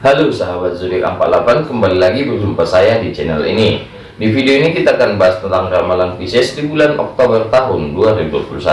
Halo sahabat zodiak 48 kembali lagi berjumpa saya di channel ini. Di video ini kita akan bahas tentang ramalan Pisces di bulan Oktober tahun 2021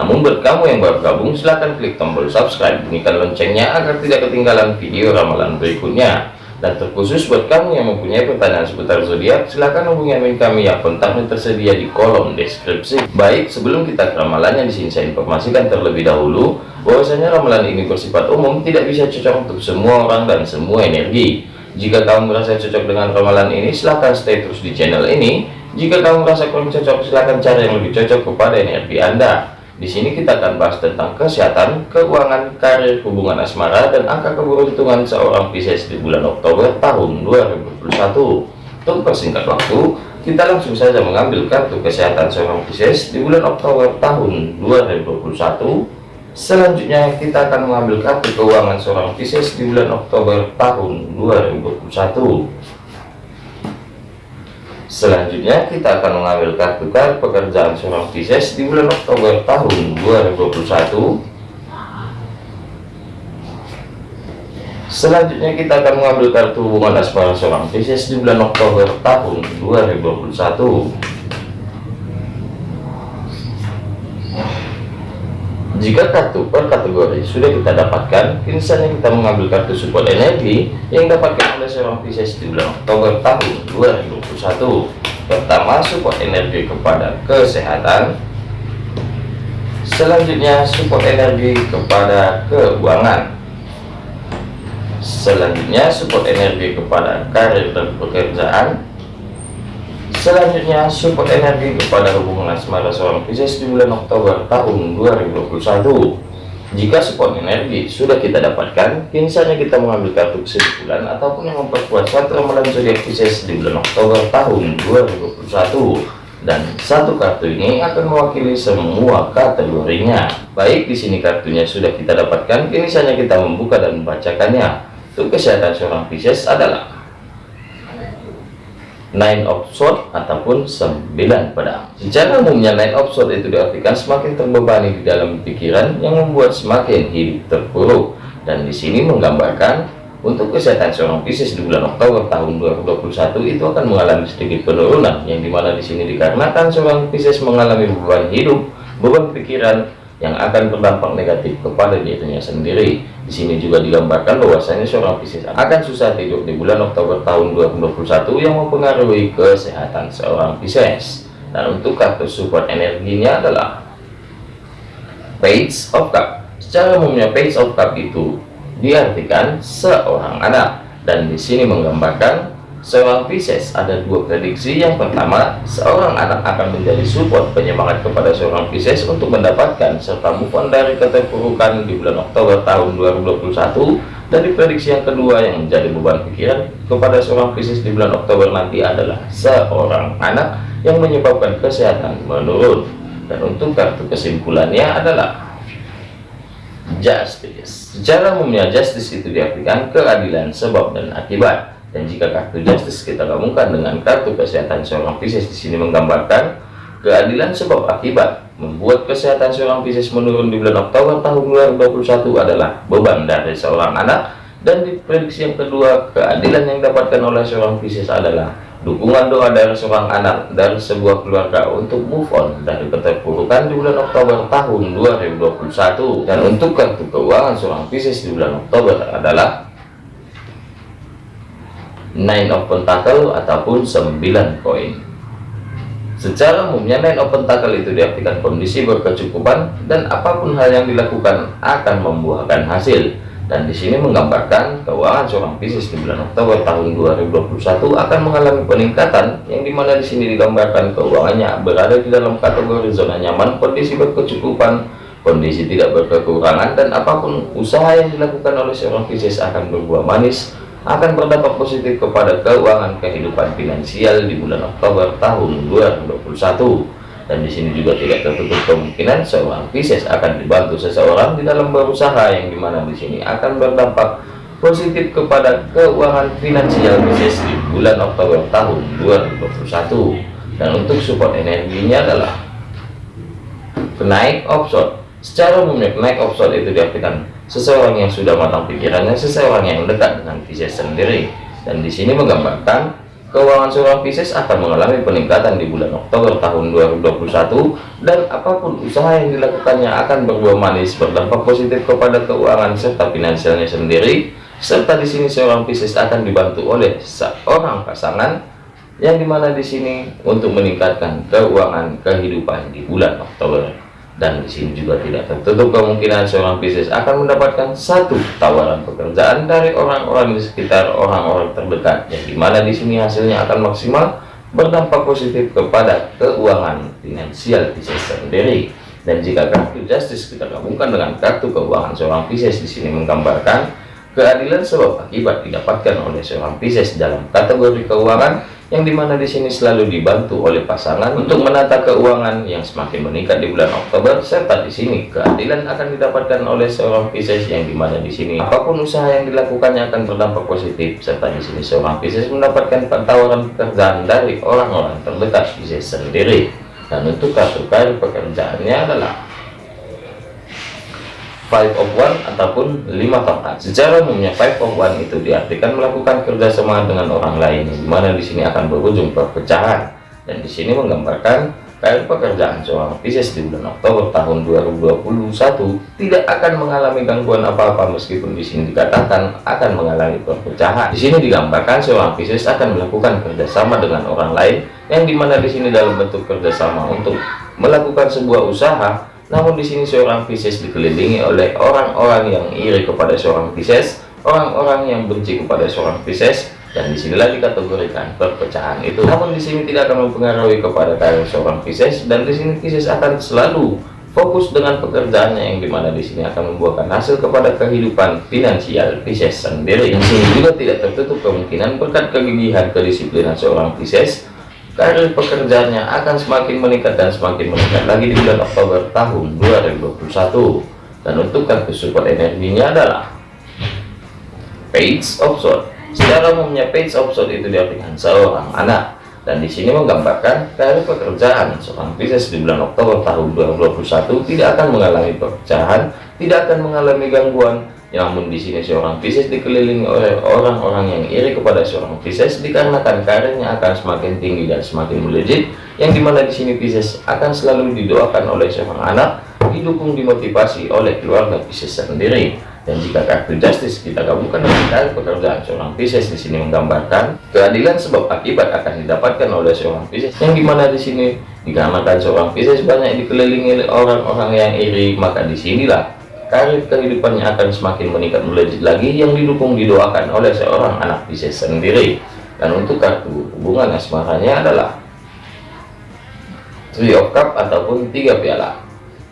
namun buat kamu yang baru gabung silahkan klik tombol subscribe. Bunyikan loncengnya agar tidak ketinggalan video ramalan berikutnya dan terkhusus buat kamu yang mempunyai pertanyaan seputar zodiak, silahkan hubungi admin kami yang kontaknya tersedia di kolom deskripsi. Baik, sebelum kita ke ramalannya di sini saya informasikan terlebih dahulu bahwasanya ramalan ini bersifat umum, tidak bisa cocok untuk semua orang dan semua energi. Jika kamu merasa cocok dengan ramalan ini, silahkan stay terus di channel ini. Jika kamu merasa kurang cocok, silahkan cari yang lebih cocok kepada energi Anda. Di sini kita akan bahas tentang kesehatan, keuangan, karir, hubungan asmara, dan angka keberuntungan seorang Pisces di bulan Oktober tahun 2021. Untuk persingkat waktu, kita langsung saja mengambil kartu kesehatan seorang Pisces di bulan Oktober tahun 2021. Selanjutnya kita akan mengambil kartu keuangan seorang Pisces di bulan Oktober tahun 2021. Selanjutnya kita akan mengambil kartu kartu pekerjaan seorang Pisces di bulan Oktober tahun 2021. Selanjutnya kita akan mengambil kartu hubungan asmara seorang Pisces di bulan Oktober tahun 2021. Jika kartu per kategori sudah kita dapatkan, kini saatnya kita mengambil kartu support energi yang dapatkan oleh seorang Pisces di bulan Oktober tahun 2021. Pertama, support energi kepada kesehatan. Selanjutnya, support energi kepada keuangan. Selanjutnya, support energi kepada karir dan pekerjaan Selanjutnya, support energi kepada hubungan asmara seorang Pisces di bulan Oktober tahun 2021. Jika support energi sudah kita dapatkan, kini saatnya kita mengambil kartu kesimpulan ataupun yang memperkuat suatu ramalan zodiak Pisces di bulan Oktober tahun 2021. Dan satu kartu ini akan mewakili semua kategorinya. Baik, di sini kartunya sudah kita dapatkan, kini saatnya kita membuka dan membacakannya. Untuk kesehatan seorang Pisces adalah nine of sword ataupun sembilan pedang. Secara umumnya nine of sword itu diartikan semakin terbebani di dalam pikiran yang membuat semakin hidup terpuruk. Dan di sini menggambarkan untuk kesehatan seorang Pisces di bulan Oktober tahun 2021 itu akan mengalami sedikit penurunan yang di mana di sini dikarenakan seorang Pisces mengalami beban hidup beban pikiran yang akan berdampak negatif kepada dirinya sendiri. Di sini juga digambarkan bahwasanya seorang Pisces akan susah tidur di bulan Oktober tahun 2021 yang mempengaruhi kesehatan seorang Pisces. Dan untuk kartu support energinya adalah Page of Cup. Secara umumnya Page of Cup itu diartikan seorang anak dan di sini menggambarkan seorang Pisces ada dua prediksi. Yang pertama seorang anak akan menjadi support penyemangat kepada seorang Pisces untuk mendapatkan serta move on dari keterpurukan di bulan Oktober tahun 2021 dan di prediksi yang kedua yang menjadi beban pikiran kepada seorang Pisces di bulan Oktober nanti adalah seorang anak yang menyebabkan kesehatan menurun. Dan untuk kartu kesimpulannya adalah justice. Secara umumnya justice itu diartikan keadilan sebab dan akibat dan jika kartu justice kita gabungkan dengan kartu kesehatan seorang Pisces di sini menggambarkan keadilan sebab akibat membuat kesehatan seorang Pisces menurun di bulan Oktober tahun 2021 adalah beban dari seorang anak. Dan di prediksi yang kedua keadilan yang dapatkan oleh seorang Pisces adalah dukungan doa dari seorang anak dari sebuah keluarga untuk move on dari keterpurukan di bulan Oktober tahun 2021 dan untuk kartu keuangan seorang Pisces di bulan Oktober adalah nine of pentacle ataupun 9 koin. Secara umumnya nine of pentacle itu diartikan kondisi berkecukupan dan apa pun hal yang dilakukan akan membuahkan hasil. Dan di sini menggambarkan keuangan seorang Pisces di bulan Oktober tahun 2021 akan mengalami peningkatan yang di mana di sini digambarkan keuangannya berada di dalam kategori zona nyaman kondisi berkecukupan kondisi tidak berkekurangan dan apa pun usaha yang dilakukan oleh seorang Pisces akan berbuah manis akan berdampak positif kepada keuangan kehidupan finansial di bulan Oktober tahun 2021 dan di sini juga tidak tertutup kemungkinan seorang Pisces akan dibantu seseorang di dalam berusaha yang di mana di sini akan berdampak positif kepada keuangan finansial Pisces di bulan Oktober tahun 2021 dan untuk support energinya adalah kenaik offshore. Secara umumnya kenaik offshore itu diartikan seseorang yang sudah matang pikirannya, seseorang yang dekat dengan Pisces sendiri. Dan di sini menggambarkan keuangan seorang Pisces akan mengalami peningkatan di bulan Oktober tahun 2021 dan apa pun usaha yang dilakukannya akan berbuah manis berdampak positif kepada keuangan serta finansialnya sendiri serta di sini seorang Pisces akan dibantu oleh seorang pasangan yang di mana di sini untuk meningkatkan keuangan kehidupan di bulan Oktober dan di sini juga tidak tertutup kemungkinan seorang Pisces akan mendapatkan satu tawaran pekerjaan dari orang-orang di sekitar orang-orang terdekat yang di mana di sini hasilnya akan maksimal berdampak positif kepada keuangan finansial Pisces sendiri. Dan jika kartu justice kita gabungkan dengan kartu keuangan seorang Pisces di sini menggambarkan keadilan sebab akibat didapatkan oleh seorang Pisces dalam kategori keuangan yang di mana di sini selalu dibantu oleh pasangan untuk menata keuangan yang semakin meningkat di bulan Oktober serta di sini keadilan akan didapatkan oleh seorang Pisces yang di mana di sini apa pun usaha yang dilakukannya akan berdampak positif serta di sini seorang Pisces mendapatkan tawaran pekerjaan dari orang-orang terdekat Pisces sendiri. Dan untuk kartu kartu pekerjaannya adalah five of one ataupun lima tongkat secara umumnya five of one itu diartikan melakukan kerjasama dengan orang lain di mana di sini akan berujung perpecahan dan di sini menggambarkan karir pekerjaan seorang Pisces di bulan Oktober tahun 2021 tidak akan mengalami gangguan apa-apa meskipun di sini dikatakan akan mengalami perpecahan. Di sini digambarkan seorang Pisces akan melakukan kerjasama dengan orang lain yang di mana di sini dalam bentuk kerjasama untuk melakukan sebuah usaha namun di sini seorang Pisces dikelilingi oleh orang-orang yang iri kepada seorang Pisces, orang-orang yang benci kepada seorang Pisces, dan di sinilah dikategorikan perpecahan itu. Namun di sini tidak akan mempengaruhi kepada karir seorang Pisces, dan di sini Pisces akan selalu fokus dengan pekerjaannya yang di mana di sini akan membuahkan hasil kepada kehidupan finansial Pisces sendiri. Di sini juga tidak tertutup kemungkinan berkat kegigihan kedisiplinan seorang Pisces karir pekerjaannya akan semakin meningkat dan semakin meningkat lagi di bulan Oktober tahun 2021 dan untuk kartu support energinya adalah page of sword. Secara umumnya page of sword itu diartikan seorang anak. Dan di sini menggambarkan karir pekerjaan. Seorang Pisces di bulan Oktober tahun 2021 tidak akan mengalami perpecahan tidak akan mengalami gangguan namun di sini seorang Pisces dikelilingi oleh orang-orang yang iri kepada seorang Pisces dikarenakan karirnya akan semakin tinggi dan semakin melejit yang di mana di sini Pisces akan selalu didoakan oleh seorang anak didukung dimotivasi oleh keluarga Pisces sendiri. Dan jika kartu justice kita gabungkan dengan pekerjaan seorang Pisces di sini menggambarkan keadilan sebab akibat akan didapatkan oleh seorang Pisces yang di mana di sini dikarenakan seorang Pisces banyak dikelilingi oleh orang-orang yang iri maka di sinilah karir kehidupannya akan semakin meningkat melejit lagi yang didukung didoakan oleh seorang anak Pisces sendiri. Dan untuk kartu hubungan asmaranya adalah Three of Cup ataupun tiga piala.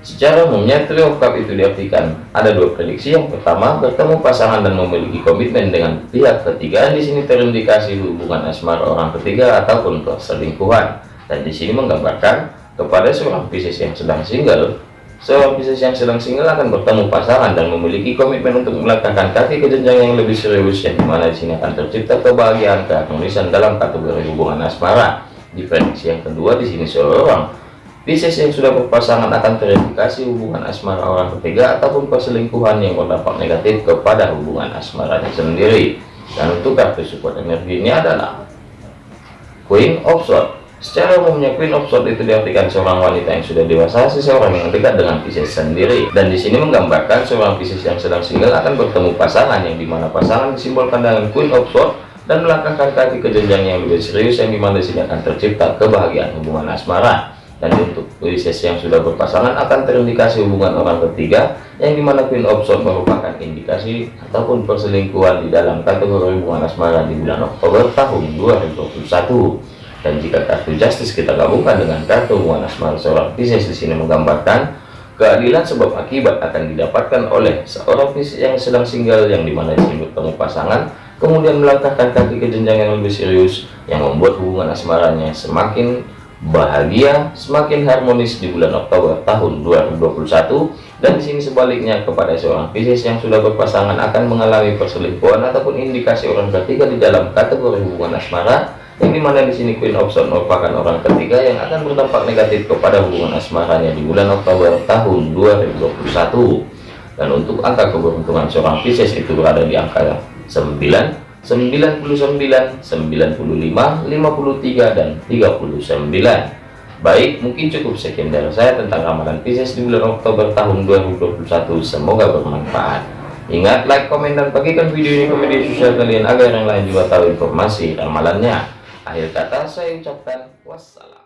Secara umumnya Three of Cup itu diartikan ada dua prediksi. Yang pertama bertemu pasangan dan memiliki komitmen dengan pihak ketiga. Di sini terindikasi hubungan asmara orang ketiga ataupun perselingkuhan dan di sini menggambarkan kepada seorang Pisces yang sedang single Seorang Pisces yang sedang single akan bertemu pasangan dan memiliki komitmen untuk melangkahkan kaki ke jenjang yang lebih serius yang di mana di sini akan tercipta kebahagiaan keharmonisan dalam kategori hubungan asmara. Di prediksi yang kedua di sini seorang Pisces yang sudah berpasangan akan terindikasi hubungan asmara orang ketiga ataupun perselingkuhan yang berdampak negatif kepada hubungan asmaranya sendiri. Dan untuk kartu support energi ini adalah Queen of Swords Secara umumnya Queen of Swords itu diartikan seorang wanita yang sudah dewasa, seseorang yang dekat dengan Pisces sendiri. Dan di sini menggambarkan seorang Pisces yang sedang single akan bertemu pasangan yang di mana pasangan disimbolkan dengan Queen of Swords dan melangkahkan kaki ke jenjang yang lebih serius yang di mana di sini akan tercipta kebahagiaan hubungan asmara. Dan untuk Pisces yang sudah berpasangan akan terindikasi hubungan orang ketiga yang di mana Queen of Swords merupakan indikasi ataupun perselingkuhan di dalam kategori hubungan asmara di bulan Oktober tahun 2021 dan jika kartu justice kita gabungkan dengan kartu hubungan asmara seorang Pisces di sini menggambarkan keadilan sebab akibat akan didapatkan oleh seorang Pisces yang sedang single yang di mana disebut bertemu pasangan kemudian melangkahkan kaki ke jenjang yang lebih serius yang membuat hubungan asmaranya semakin bahagia semakin harmonis di bulan Oktober tahun 2021 dan di sini sebaliknya kepada seorang Pisces yang sudah berpasangan akan mengalami perselingkuhan ataupun indikasi orang ketiga di dalam kategori hubungan asmara yang di mana di sini Queen of Swords merupakan orang ketiga yang akan berdampak negatif kepada hubungan asmaranya di bulan Oktober tahun 2021 dan untuk angka keberuntungan seorang Pisces itu berada di angka 9 99 95 53 dan 39 baik mungkin cukup sekian dari saya tentang ramalan Pisces di bulan Oktober tahun 2021 semoga bermanfaat. Ingat like komen dan bagikan video ini ke media sosial kalian agar yang lain juga tahu informasi ramalannya akhir kata saya ucapkan wassalam